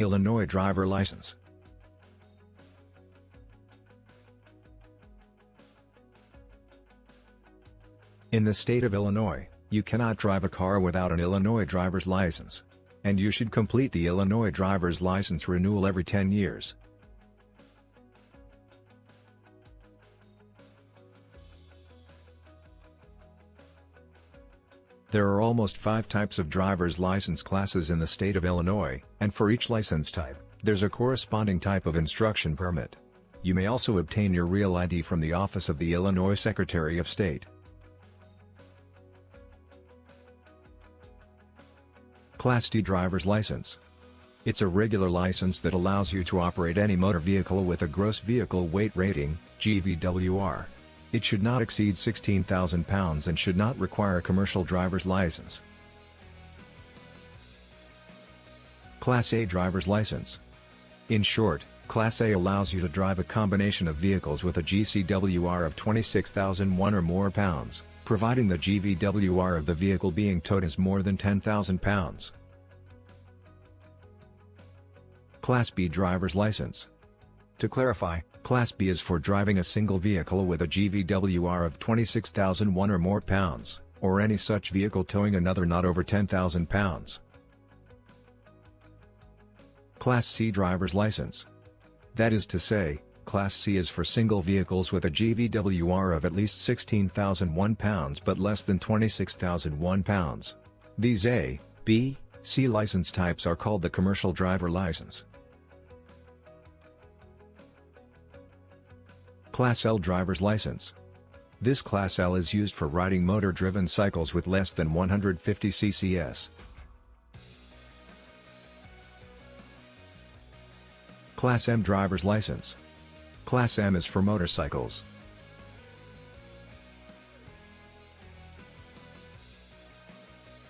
Illinois driver license. In the state of Illinois, you cannot drive a car without an Illinois driver's license. And you should complete the Illinois driver's license renewal every 10 years. There are almost five types of driver's license classes in the state of Illinois, and for each license type, there's a corresponding type of instruction permit. You may also obtain your real ID from the Office of the Illinois Secretary of State. Class D driver's license. It's a regular license that allows you to operate any motor vehicle with a gross vehicle weight rating, GVWR. It should not exceed 16,000 pounds and should not require a commercial driver's license. Class A driver's license. In short, Class A allows you to drive a combination of vehicles with a GCWR of 26,001 or more pounds providing the GVWR of the vehicle being towed is more than 10,000 pounds. Class B driver's license. To clarify, Class B is for driving a single vehicle with a GVWR of 26,001 or more pounds, or any such vehicle towing another not over 10,000 pounds. Class C driver's license. That is to say, Class C is for single vehicles with a GVWR of at least 16,001 pounds but less than 26,001 pounds. These A, B, C license types are called the commercial driver license. Class L driver's license. This Class L is used for riding motor-driven cycles with less than 150 ccs. Class M driver's license. Class M is for motorcycles.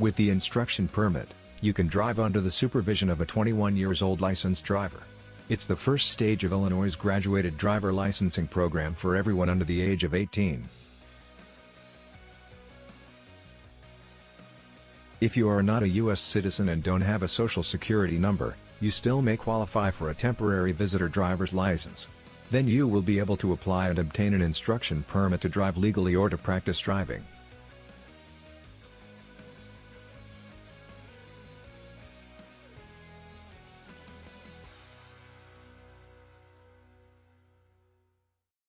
With the instruction permit, you can drive under the supervision of a 21 years old licensed driver. It's the first stage of Illinois' graduated driver licensing program for everyone under the age of 18. If you are not a U.S. citizen and don't have a social security number, you still may qualify for a temporary visitor driver's license. Then you will be able to apply and obtain an instruction permit to drive legally or to practice driving.